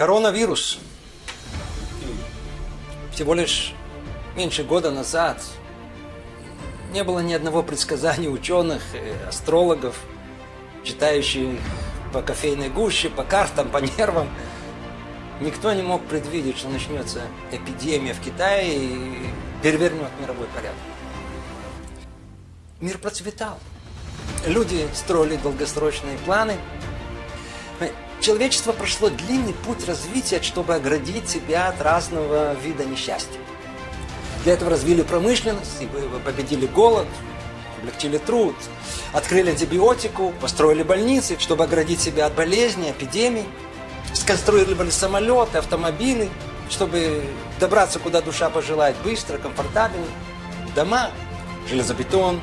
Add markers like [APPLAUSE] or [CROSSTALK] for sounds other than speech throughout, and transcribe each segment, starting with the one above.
Коронавирус. Всего лишь меньше года назад не было ни одного предсказания ученых, астрологов, читающих по кофейной гуще, по картам, по нервам. Никто не мог предвидеть, что начнется эпидемия в Китае и перевернет мировой порядок. Мир процветал. Люди строили долгосрочные планы. Человечество прошло длинный путь развития, чтобы оградить себя от разного вида несчастья. Для этого развили промышленность, победили голод, облегчили труд, открыли антибиотику, построили больницы, чтобы оградить себя от болезней, эпидемий, сконструировали самолеты, автомобили, чтобы добраться куда душа пожелает быстро, комфортабельно, дома, железобетон,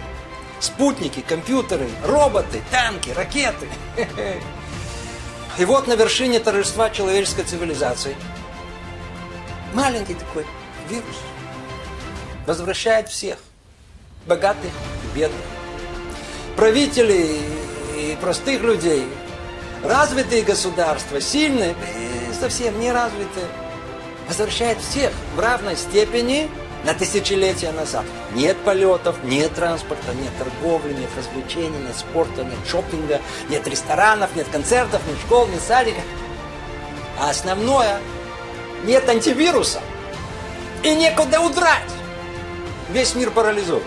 спутники, компьютеры, роботы, танки, ракеты. [LAUGHS] И вот на вершине торжества человеческой цивилизации. Маленький такой вирус возвращает всех, богатых и бедных, правителей и простых людей, развитые государства, сильные и совсем не развитые, возвращает всех в равной степени на тысячелетия назад. Нет полетов, нет транспорта, нет торговли, нет развлечений, нет спорта, нет шопинга, нет ресторанов, нет концертов, нет школ, нет садика. А основное, нет антивируса. И некуда удрать. Весь мир парализован.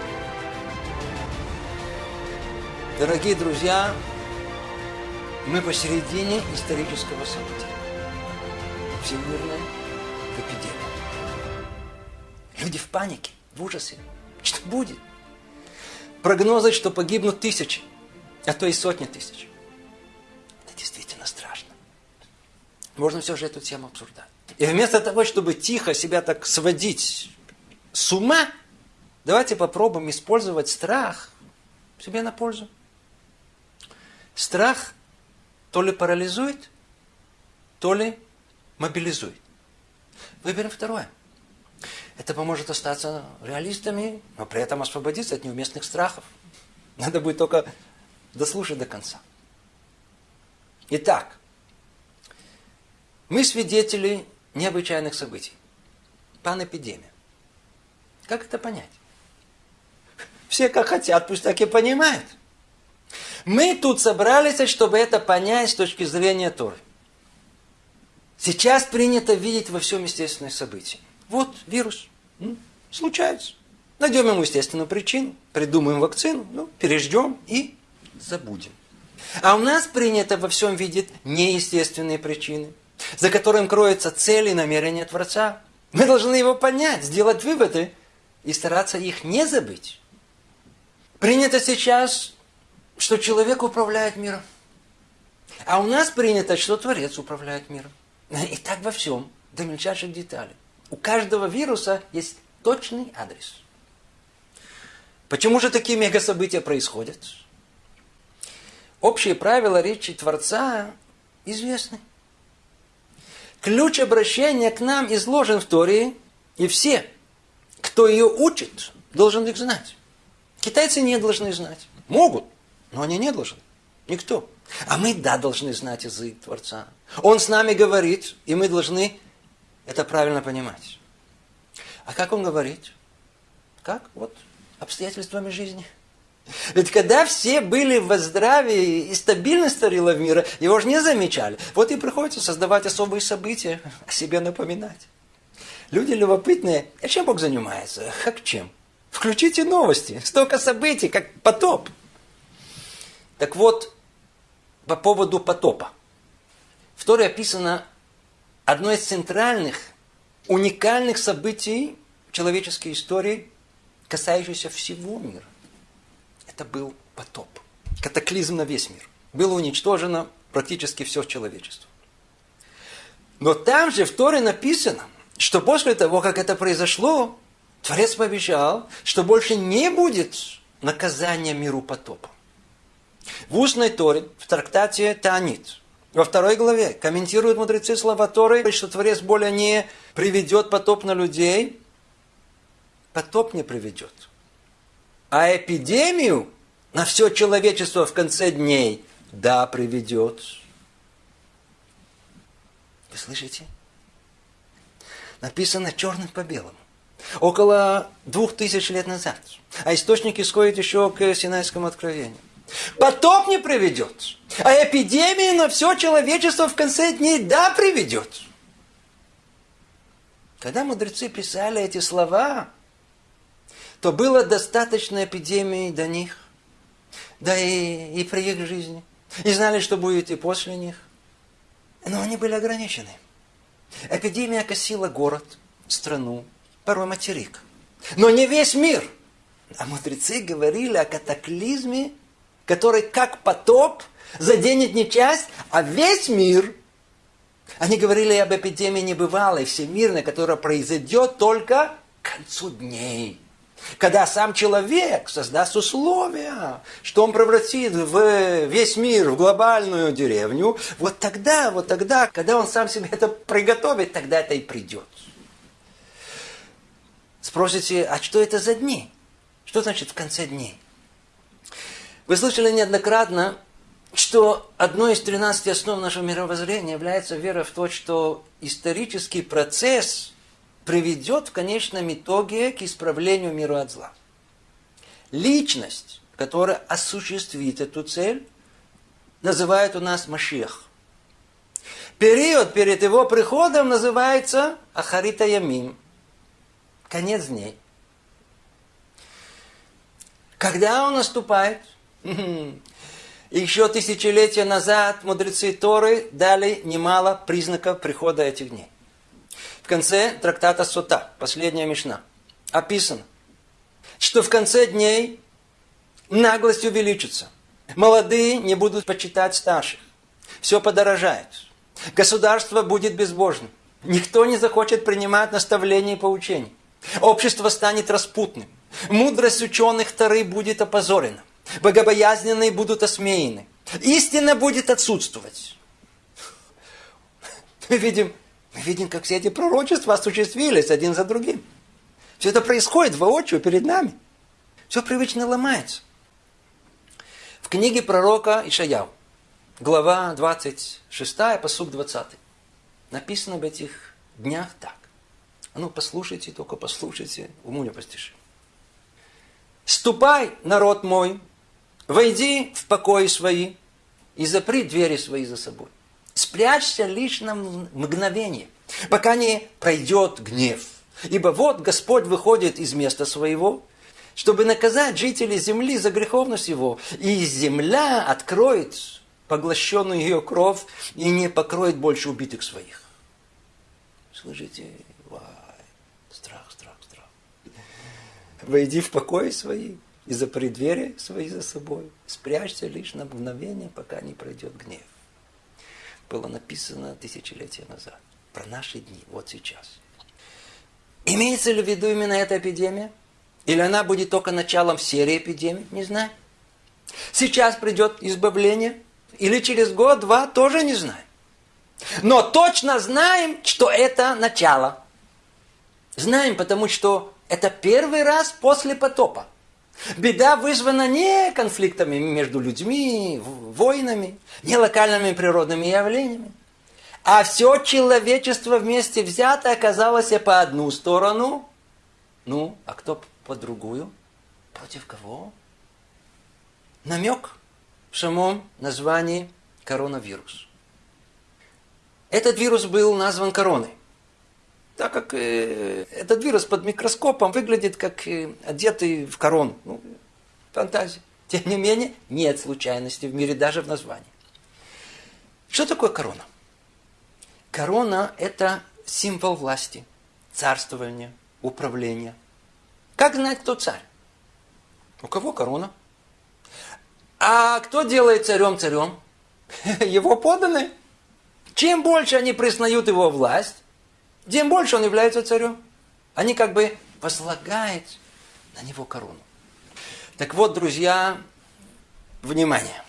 Дорогие друзья, мы посередине исторического события. Всемирная эпидемия. Люди в панике, в ужасе. Что будет? Прогнозы, что погибнут тысячи, а то и сотни тысяч. Это действительно страшно. Можно все же эту тему обсуждать. И вместо того, чтобы тихо себя так сводить с ума, давайте попробуем использовать страх себе на пользу. Страх то ли парализует, то ли мобилизует. Выберем второе. Это поможет остаться реалистами, но при этом освободиться от неуместных страхов. Надо будет только дослушать до конца. Итак, мы свидетели необычайных событий. Панэпидемия. Как это понять? Все как хотят, пусть так и понимают. Мы тут собрались, чтобы это понять с точки зрения Торы. Сейчас принято видеть во всем естественные события. Вот вирус. Случается. Найдем ему естественную причину, придумаем вакцину, ну, переждем и забудем. А у нас принято во всем видеть неестественные причины, за которым кроются цели и намерения Творца. Мы должны его понять, сделать выводы и стараться их не забыть. Принято сейчас что человек управляет миром. А у нас принято, что Творец управляет миром. И так во всем, до мельчайших деталей. У каждого вируса есть точный адрес. Почему же такие мегасобытия происходят? Общие правила речи Творца известны. Ключ обращения к нам изложен в Торе, и все, кто ее учит, должен их знать. Китайцы не должны знать. Могут, но они не должны. Никто. А мы, да, должны знать язык Творца. Он с нами говорит, и мы должны это правильно понимать. А как он говорит? Как? Вот обстоятельствами жизни. Ведь когда все были в здравии и стабильность старила в мира, его же не замечали. Вот и приходится создавать особые события, о себе напоминать. Люди любопытные. А чем Бог занимается? Как чем? Включите новости. Столько событий, как потоп. Так вот, по поводу потопа. В Торе описано одно из центральных, уникальных событий человеческой истории, касающееся всего мира. Это был потоп. Катаклизм на весь мир. Было уничтожено практически все человечество. Но там же в Торе написано, что после того, как это произошло, Творец пообещал, что больше не будет наказания миру потопа. В устной Торе, в трактате Таанит, во второй главе комментируют мудрецы слова Торы, что Творец более не приведет потоп на людей, потоп не приведет. А эпидемию на все человечество в конце дней, да, приведет. Вы слышите? Написано черным по белому. Около двух тысяч лет назад. А источник исходит еще к Синайскому откровению. Потоп не приведет. А эпидемия на все человечество в конце дней да приведет. Когда мудрецы писали эти слова, то было достаточно эпидемии до них, да и, и при их жизни. И знали, что будет и после них. Но они были ограничены. Эпидемия косила город, страну, порой материк. Но не весь мир. А мудрецы говорили о катаклизме, который как потоп заденет не часть, а весь мир. Они говорили об эпидемии небывалой, всемирной, которая произойдет только к концу дней. Когда сам человек создаст условия, что он превратит в весь мир, в глобальную деревню, вот тогда, вот тогда, когда он сам себе это приготовит, тогда это и придет. Спросите, а что это за дни? Что значит в конце дней? Вы слышали неоднократно, что одной из 13 основ нашего мировоззрения является вера в то, что исторический процесс приведет в конечном итоге к исправлению мира от зла. Личность, которая осуществит эту цель, называют у нас Машех. Период перед его приходом называется Ахарита Ямим. Конец дней. Когда он наступает? Еще тысячелетия назад мудрецы Торы дали немало признаков прихода этих дней конце трактата Сута, последняя мишна, описано, что в конце дней наглость увеличится. Молодые не будут почитать старших. Все подорожает. Государство будет безбожным. Никто не захочет принимать наставления и поучения. Общество станет распутным. Мудрость ученых Тары будет опозорена. Богобоязненные будут осмеяны. Истина будет отсутствовать. Мы видим мы видим, как все эти пророчества осуществились один за другим. Все это происходит воочию перед нами. Все привычно ломается. В книге пророка Ишаяу, глава 26, посук 20, написано об этих днях так. А ну, послушайте, только послушайте, уму не постишь. «Ступай, народ мой, войди в покои свои и запри двери свои за собой. Спрячься лишь на мгновение, пока не пройдет гнев. Ибо вот Господь выходит из места своего, чтобы наказать жителей земли за греховность его. И земля откроет поглощенную ее кровь и не покроет больше убитых своих. Слышите? Вай, страх, страх, страх. Войди в покой свои и запри двери свои за собой. Спрячься лишь на мгновение, пока не пройдет гнев было написано тысячелетия назад. Про наши дни, вот сейчас. Имеется ли в виду именно эта эпидемия? Или она будет только началом серии эпидемий? Не знаю. Сейчас придет избавление? Или через год-два? Тоже не знаю. Но точно знаем, что это начало. Знаем, потому что это первый раз после потопа. Беда вызвана не конфликтами между людьми, войнами, не локальными природными явлениями. А все человечество вместе взято оказалось по одну сторону. Ну, а кто по другую? Против кого? Намек в самом названии коронавирус. Этот вирус был назван короной так как э, этот вирус под микроскопом выглядит как э, одетый в корону. Ну, фантазия. Тем не менее, нет случайности в мире даже в названии. Что такое корона? Корона – это символ власти, царствования, управления. Как знать, кто царь? У кого корона? А кто делает царем царем? [LAUGHS] Его подданные. Чем больше они признают его власть, тем больше он является царем. Они как бы возлагают на него корону. Так вот, друзья, внимание.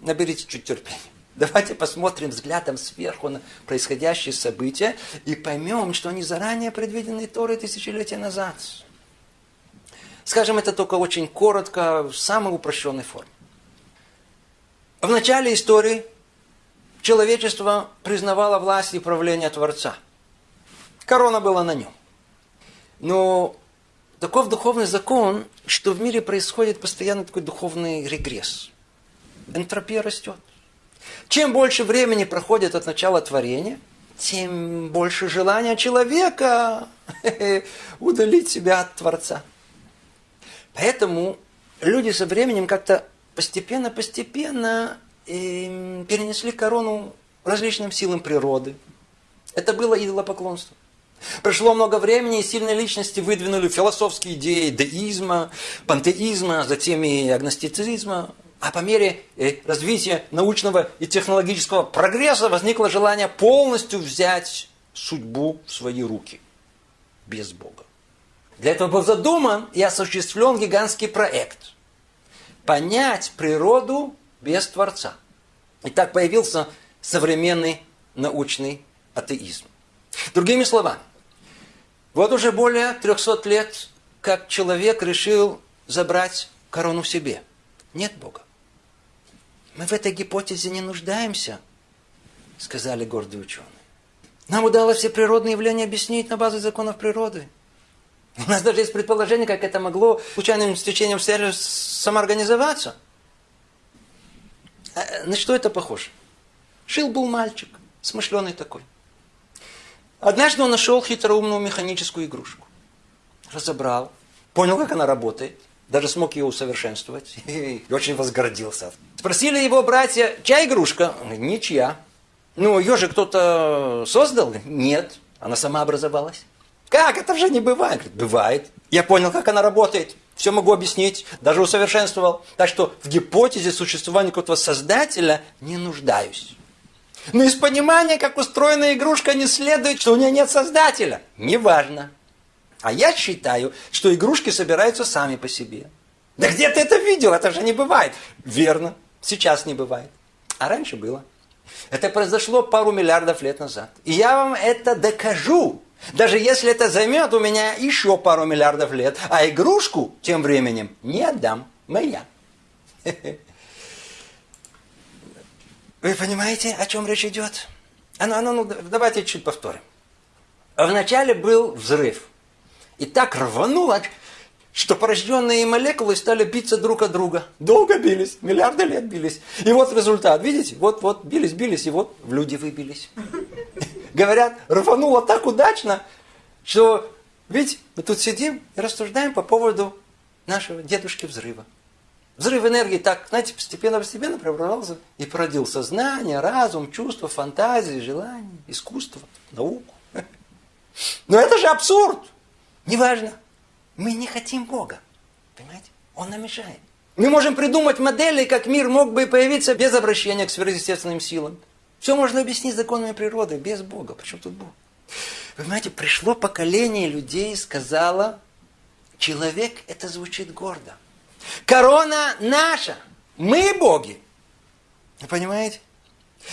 Наберите чуть терпения. Давайте посмотрим взглядом сверху на происходящие события и поймем, что они заранее предвидены Торой тысячелетия назад. Скажем это только очень коротко, в самой упрощенной форме. В начале истории человечество признавало власть и правление Творца. Корона была на нем. Но таков духовный закон, что в мире происходит постоянно такой духовный регресс. Энтропия растет. Чем больше времени проходит от начала творения, тем больше желания человека [LAUGHS] удалить себя от Творца. Поэтому люди со временем как-то постепенно-постепенно эм, перенесли корону различным силам природы. Это было идолопоклонство. Прошло много времени, и сильные личности выдвинули философские идеи деизма, пантеизма, затем и агностицизма. А по мере э, развития научного и технологического прогресса возникло желание полностью взять судьбу в свои руки. Без Бога. Для этого был задуман и осуществлен гигантский проект. Понять природу без Творца. И так появился современный научный атеизм. Другими словами, вот уже более 300 лет, как человек решил забрать корону себе. Нет Бога. Мы в этой гипотезе не нуждаемся, сказали гордые ученые. Нам удалось все природные явления объяснить на базе законов природы. У нас даже есть предположение, как это могло случайным стечением обстоятельств самоорганизоваться. А, на что это похоже? Жил был мальчик, смышленый такой. Однажды он нашел хитроумную механическую игрушку. Разобрал, понял, как она работает, даже смог ее усовершенствовать [LAUGHS] и очень возгордился. Спросили его братья, чья игрушка? Ничья. Ну, ее же кто-то создал? Нет, она сама образовалась. Как? Это же не бывает. Говорит, бывает. Я понял, как она работает. Все могу объяснить. Даже усовершенствовал. Так что в гипотезе существования какого-то создателя не нуждаюсь. Но из понимания, как устроена игрушка, не следует, что у нее нет создателя. Неважно. А я считаю, что игрушки собираются сами по себе. Да где ты это видел? Это же не бывает. Верно. Сейчас не бывает. А раньше было. Это произошло пару миллиардов лет назад. И я вам это докажу. Даже если это займет у меня еще пару миллиардов лет. А игрушку тем временем не отдам. Моя. [LAUGHS] Вы понимаете, о чем речь идет? А ну, а ну, ну давайте чуть повторим. Вначале был взрыв. И так рвануло, что порожденные молекулы стали биться друг от друга. Долго бились, миллиарды лет бились. И вот результат, видите? Вот, вот, бились, бились, и вот в люди выбились. [LAUGHS] Говорят, рвануло так удачно, что, видите, мы тут сидим и рассуждаем по поводу нашего дедушки взрыва. Взрыв энергии так, знаете, постепенно-постепенно преобразовался и породил сознание, разум, чувства, фантазии, желания, искусство, науку. Но это же абсурд! Неважно. Мы не хотим Бога. Понимаете? Он нам мешает. Мы можем придумать модели, как мир мог бы появиться без обращения к сверхъестественным силам. Все можно объяснить законами природы, без Бога. Почему тут Бог? Вы понимаете, пришло поколение людей и сказало, человек это звучит гордо. Корона наша. Мы боги. Вы понимаете?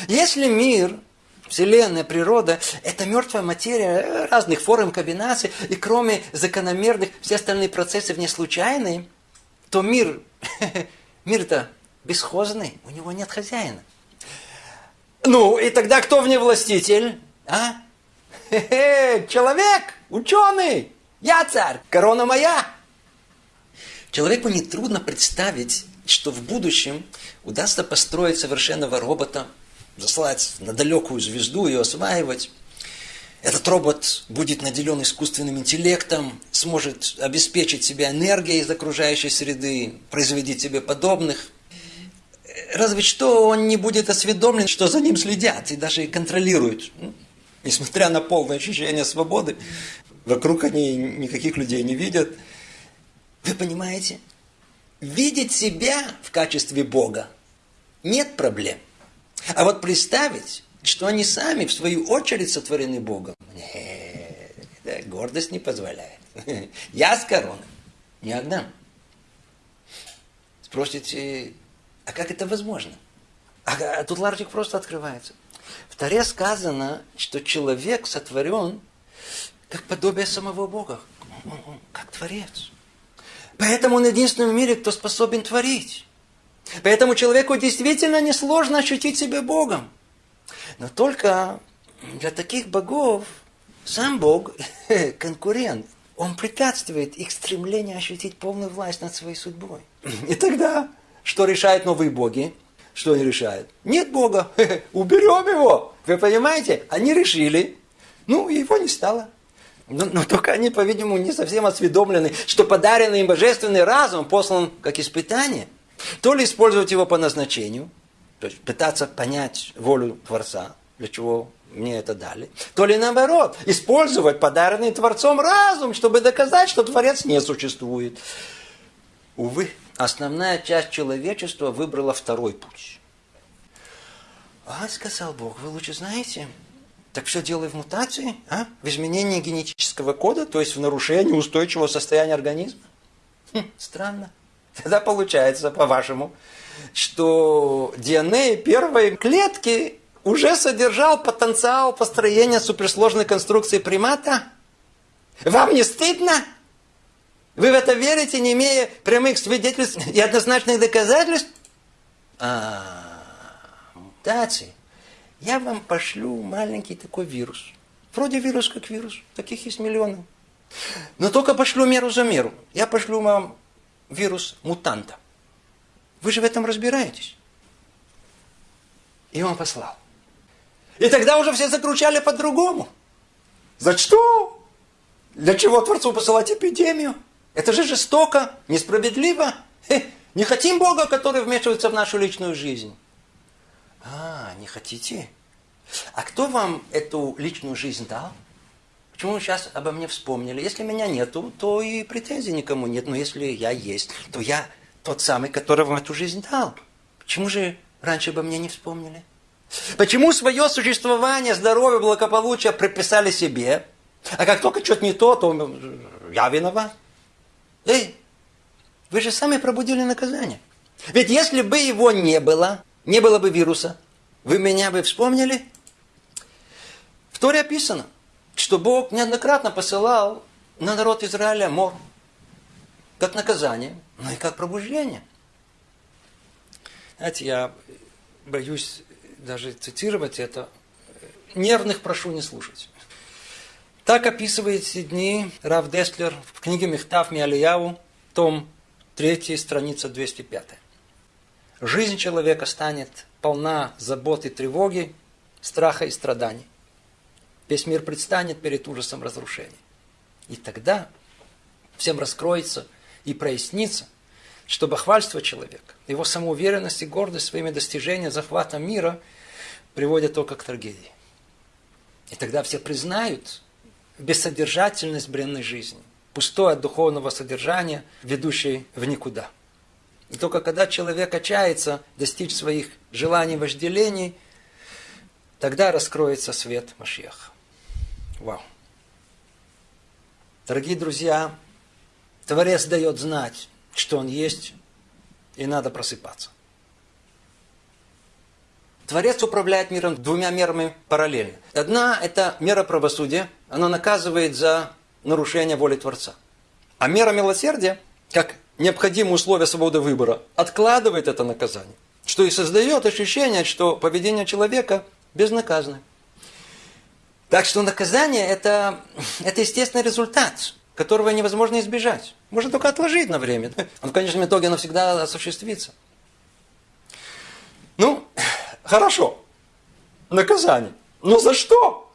Если мир, Вселенная, природа – это мертвая материя разных форм комбинаций, и кроме закономерных, все остальные процессы вне случайные, то мир, [LAUGHS] мир-то бесхозный, у него нет хозяина. Ну, и тогда кто в ней властитель? А? [LAUGHS] Человек, ученый, я царь, корона моя. Человеку нетрудно представить, что в будущем удастся построить совершенного робота, заслать на далекую звезду и осваивать. Этот робот будет наделен искусственным интеллектом, сможет обеспечить себя энергией из окружающей среды, производить себе подобных. Разве что он не будет осведомлен, что за ним следят и даже контролируют. Несмотря на полное ощущение свободы, вокруг они никаких людей не видят – вы понимаете? Видеть себя в качестве Бога нет проблем. А вот представить, что они сами, в свою очередь, сотворены Богом, нет, гордость не позволяет. [LAUGHS] Я с короной не отдам. Спросите, а как это возможно? А, а тут ларчик просто открывается. В Таре сказано, что человек сотворен как подобие самого Бога, как творец. Поэтому он единственный в мире, кто способен творить. Поэтому человеку действительно несложно ощутить себя Богом. Но только для таких богов сам Бог [LAUGHS] конкурент. Он препятствует их стремлению ощутить полную власть над своей судьбой. И тогда, что решают новые боги? Что они решают? Нет Бога, [LAUGHS] уберем его. Вы понимаете? Они решили, ну, его не стало. Но, но только они, по-видимому, не совсем осведомлены, что подаренный им божественный разум послан как испытание. То ли использовать его по назначению, то есть пытаться понять волю Творца, для чего мне это дали, то ли наоборот, использовать подаренный Творцом разум, чтобы доказать, что Творец не существует. Увы, основная часть человечества выбрала второй путь. А, сказал Бог, вы лучше знаете, так все дело в мутации, а? в изменении генетического кода, то есть в нарушении устойчивого состояния организма. Хм, странно. Тогда получается, по-вашему, что ДНК первой клетки уже содержал потенциал построения суперсложной конструкции примата? Вам не стыдно? Вы в это верите, не имея прямых свидетельств и однозначных доказательств? А, мутации. Я вам пошлю маленький такой вирус. Вроде вирус как вирус. Таких есть миллионы. Но только пошлю меру за меру. Я пошлю вам вирус мутанта. Вы же в этом разбираетесь. И он послал. И тогда уже все закручали по-другому. За что? Для чего Творцу посылать эпидемию? Это же жестоко, несправедливо. Не хотим Бога, который вмешивается в нашу личную жизнь. А, не хотите? А кто вам эту личную жизнь дал? Почему вы сейчас обо мне вспомнили? Если меня нету, то и претензий никому нет. Но если я есть, то я тот самый, который вам эту жизнь дал. Почему же раньше обо мне не вспомнили? Почему свое существование, здоровье, благополучие приписали себе? А как только что-то не то, то я виноват. Эй, вы же сами пробудили наказание. Ведь если бы его не было, не было бы вируса, вы меня бы вспомнили? В Торе описано, что Бог неоднократно посылал на народ Израиля мор, как наказание, но и как пробуждение. Знаете, я боюсь даже цитировать это. Нервных прошу не слушать. Так описывает эти дни Рав Деслер в книге Мехтав Миалияву, том 3, страница 205. Жизнь человека станет полна забот и тревоги, страха и страданий. Весь мир предстанет перед ужасом разрушения. И тогда всем раскроется и прояснится, что бахвальство человека, его самоуверенность и гордость своими достижениями захвата мира приводят только к трагедии. И тогда все признают бессодержательность бренной жизни, пустой от духовного содержания, ведущей в никуда – и только когда человек отчается достичь своих желаний, вожделений, тогда раскроется свет Машеха. Вау. Дорогие друзья, Творец дает знать, что Он есть, и надо просыпаться. Творец управляет миром двумя мерами параллельно. Одна – это мера правосудия, она наказывает за нарушение воли Творца. А мера милосердия, как необходимые условия свободы выбора, откладывает это наказание. Что и создает ощущение, что поведение человека безнаказанно. Так что наказание это, это естественный результат, которого невозможно избежать. Можно только отложить на время. Он в конечном итоге оно всегда осуществится. Ну, хорошо. Наказание. Но за что?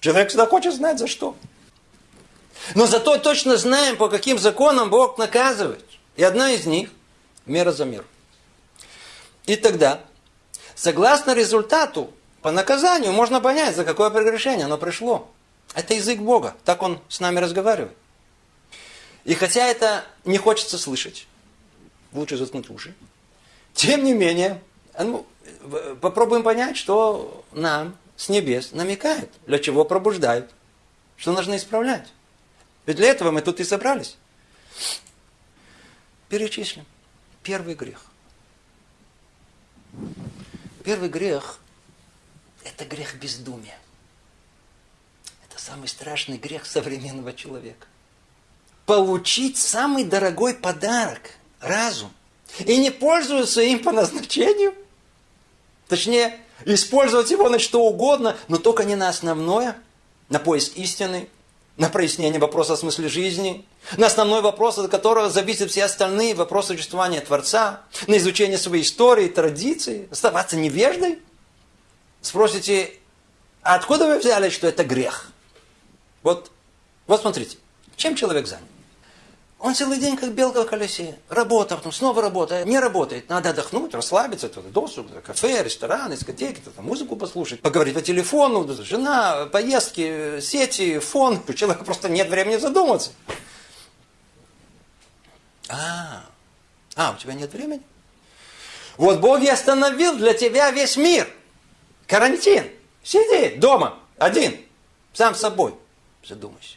Человек всегда хочет знать, за что. Но зато точно знаем, по каким законам Бог наказывает. И одна из них – мера за мир. И тогда, согласно результату, по наказанию можно понять, за какое прегрешение оно пришло. Это язык Бога, так Он с нами разговаривает. И хотя это не хочется слышать, лучше заткнуть уши, тем не менее, ну, попробуем понять, что нам с небес намекают, для чего пробуждают, что нужно исправлять. Ведь для этого мы тут и собрались. Перечислим. Первый грех. Первый грех – это грех бездумия. Это самый страшный грех современного человека. Получить самый дорогой подарок – разум. И не пользуются им по назначению. Точнее, использовать его на что угодно, но только не на основное, на поиск истины, на прояснение вопроса о смысле жизни, на основной вопрос, от которого зависят все остальные вопросы существования Творца, на изучение своей истории, традиций, оставаться невеждой. Спросите, а откуда вы взяли, что это грех? Вот, вот смотрите, чем человек занят? Он целый день как белка в колесе. Работа, потом снова работа. Не работает. Надо отдохнуть, расслабиться. Туда, досуг, кафе, ресторан, дискотеки, туда, музыку послушать. Поговорить по телефону. Жена, поездки, сети, фон. У человека просто нет времени задуматься. А, а, у тебя нет времени? Вот Бог и остановил для тебя весь мир. Карантин. Сиди дома, один, сам с собой. Задумайся.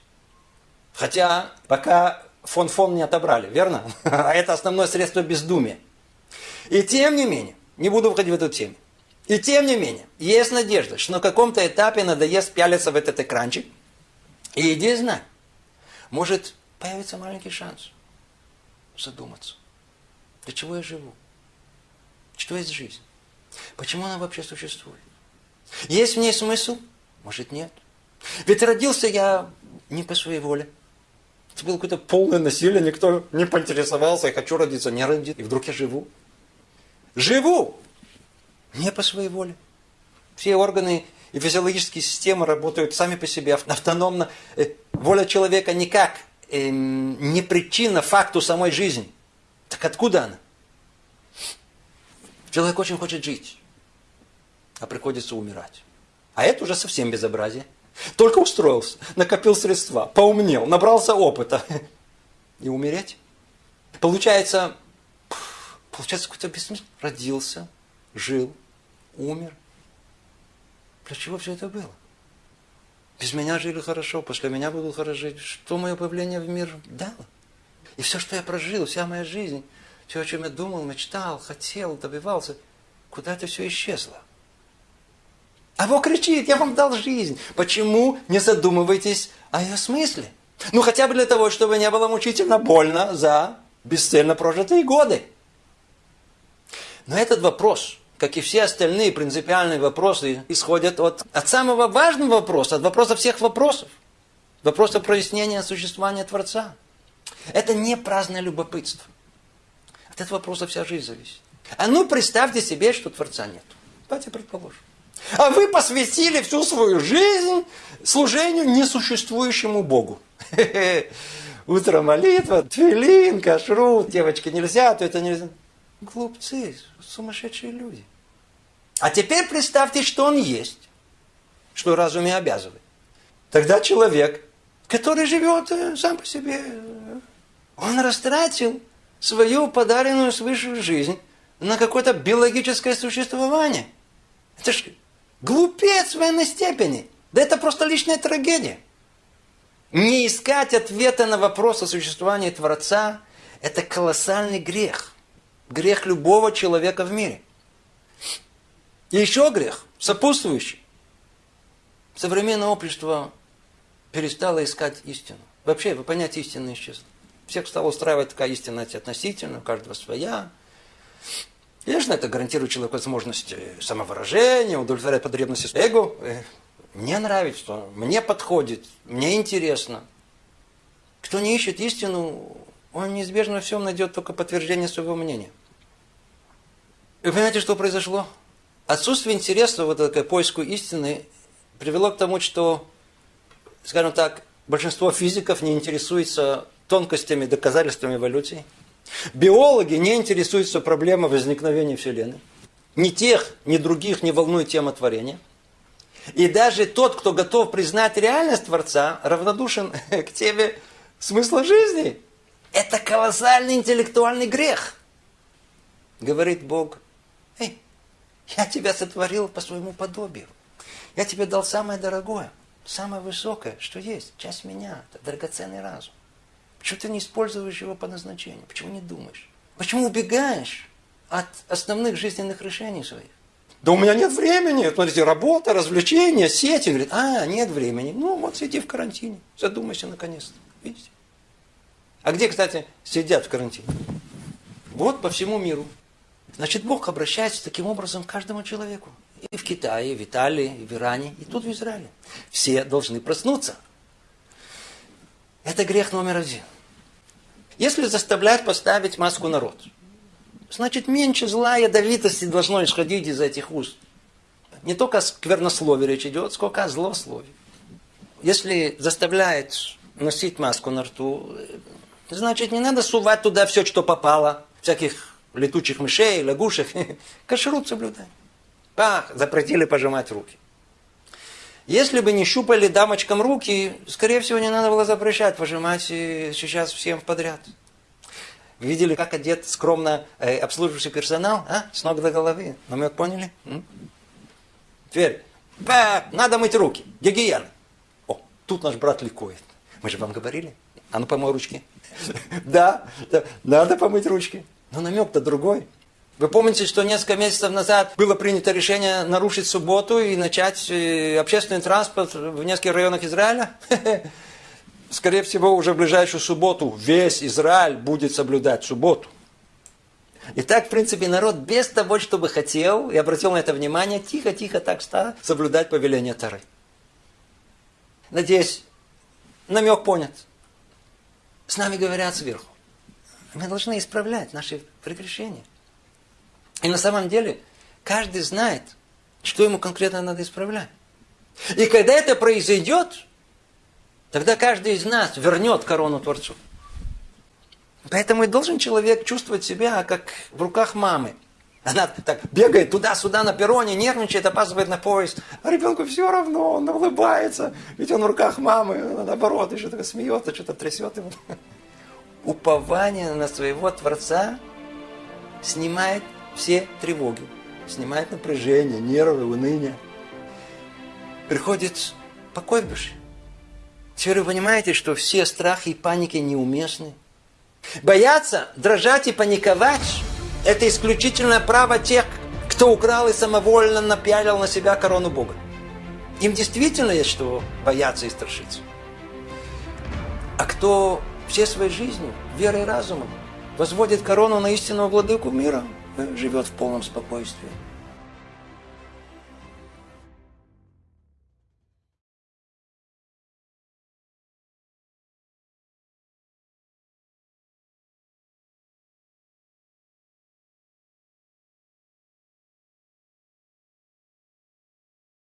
Хотя пока фон-фон не отобрали, верно? [LAUGHS] А это основное средство бездумия. И тем не менее, не буду входить в эту тему. И тем не менее, есть надежда, что на каком-то этапе надоест пялиться в этот экранчик. И иди знай, может появится маленький шанс задуматься. Для чего я живу? Что есть жизнь? Почему она вообще существует? Есть в ней смысл? Может нет. Ведь родился я не по своей воле. Это было какое-то полное насилие, никто не поинтересовался, я хочу родиться, не родить. И вдруг я живу. Живу! Не по своей воле. Все органы и физиологические системы работают сами по себе, автономно. Э, воля человека никак эм, не причина факту самой жизни. Так откуда она? Человек очень хочет жить, а приходится умирать. А это уже совсем безобразие. Только устроился, накопил средства, поумнел, набрался опыта. И умереть? Получается, получается какой-то бессмысл. Родился, жил, умер. Для чего все это было? Без меня жили хорошо, после меня будут хорошо жить. Что мое появление в мир дало? И все, что я прожил, вся моя жизнь, все, о чем я думал, мечтал, хотел, добивался, куда это все исчезло? А Бог кричит, я вам дал жизнь. Почему не задумываетесь о ее смысле? Ну, хотя бы для того, чтобы не было мучительно больно за бесцельно прожитые годы. Но этот вопрос, как и все остальные принципиальные вопросы, исходят от, от самого важного вопроса, от вопроса всех вопросов. Вопроса прояснения существования Творца. Это не праздное любопытство. От этого вопроса вся жизнь зависит. А ну представьте себе, что Творца нет. Давайте предположим. А вы посвятили всю свою жизнь служению несуществующему Богу. [LAUGHS] Утро молитва, твилин, кашрут, девочки нельзя, то это нельзя. Глупцы, сумасшедшие люди. А теперь представьте, что он есть, что разуме обязывает. Тогда человек, который живет э, сам по себе, э, он растратил свою подаренную свыше жизнь на какое-то биологическое существование. Это же Глупец в военной степени. Да это просто личная трагедия. Не искать ответа на вопрос о существовании Творца – это колоссальный грех. Грех любого человека в мире. И еще грех, сопутствующий. Современное общество перестало искать истину. Вообще, вы понятие истины исчезло. Всех стало устраивать такая истина относительно, у каждого своя. Конечно, это гарантирует человеку возможность э, самовыражения, удовлетворять потребности эго. Э, мне нравится, мне подходит, мне интересно. Кто не ищет истину, он неизбежно во всем найдет только подтверждение своего мнения. Вы понимаете, что произошло? Отсутствие интереса вот к поиску истины привело к тому, что, скажем так, большинство физиков не интересуется тонкостями, доказательствами эволюции. Биологи не интересуются проблемой возникновения Вселенной. Ни тех, ни других не волнует тема творения. И даже тот, кто готов признать реальность Творца, равнодушен [LAUGHS] к теме смысла жизни. Это колоссальный интеллектуальный грех. Говорит Бог, эй, я тебя сотворил по своему подобию. Я тебе дал самое дорогое, самое высокое, что есть, часть меня, это драгоценный разум. Почему ты не используешь его по назначению? Почему не думаешь? Почему убегаешь от основных жизненных решений своих? Да у меня нет времени. Смотрите, работа, развлечения, сети. Говорит, а, нет времени. Ну, вот сиди в карантине. Задумайся наконец-то. Видите? А где, кстати, сидят в карантине? Вот по всему миру. Значит, Бог обращается таким образом к каждому человеку. И в Китае, и в Италии, и в Иране, и тут в Израиле. Все должны проснуться. Это грех номер один. Если заставлять поставить маску народ, значит меньше зла и ядовитости должно исходить из этих уст. Не только о сквернословии речь идет, сколько о злословии. Если заставляет носить маску на рту, значит не надо сувать туда все, что попало, всяких летучих мышей, лягушек. [LAUGHS] Кашрут соблюдай. Пах, запретили пожимать руки. Если бы не щупали дамочкам руки, скорее всего, не надо было запрещать пожимать сейчас всем подряд. Видели, как одет скромно э, обслуживающий персонал? А? С ног до головы. Намек поняли? М? Теперь, ба, надо мыть руки. Гигиена. О, тут наш брат ликует. Мы же вам говорили. А ну помой ручки. [LAUGHS] Да, надо помыть ручки. Но намек-то другой. Вы помните, что несколько месяцев назад было принято решение нарушить субботу и начать э, общественный транспорт в нескольких районах Израиля? [LAUGHS] Скорее всего, уже в ближайшую субботу весь Израиль будет соблюдать субботу. И так, в принципе, народ без того, чтобы хотел, и обратил на это внимание, тихо-тихо так стал соблюдать повеление Тары. Надеюсь, намек понят. С нами говорят сверху. Мы должны исправлять наши прегрешения. И на самом деле каждый знает, что ему конкретно надо исправлять. И когда это произойдет, тогда каждый из нас вернет корону Творцу. Поэтому и должен человек чувствовать себя, как в руках мамы. Она так бегает туда-сюда на перроне, нервничает, опаздывает на поезд. А ребенку все равно, он улыбается. Ведь он в руках мамы, наоборот, еще так смеется, что-то трясет его. Упование на своего Творца снимает все тревоги, снимает напряжение, нервы, уныние. Приходит покой в душе. Теперь вы понимаете, что все страхи и паники неуместны. Бояться, дрожать и паниковать – это исключительное право тех, кто украл и самовольно напялил на себя корону Бога. Им действительно есть что бояться и страшиться. А кто всей своей жизнью, верой и разумом, возводит корону на истинного владыку мира – живет в полном спокойствии.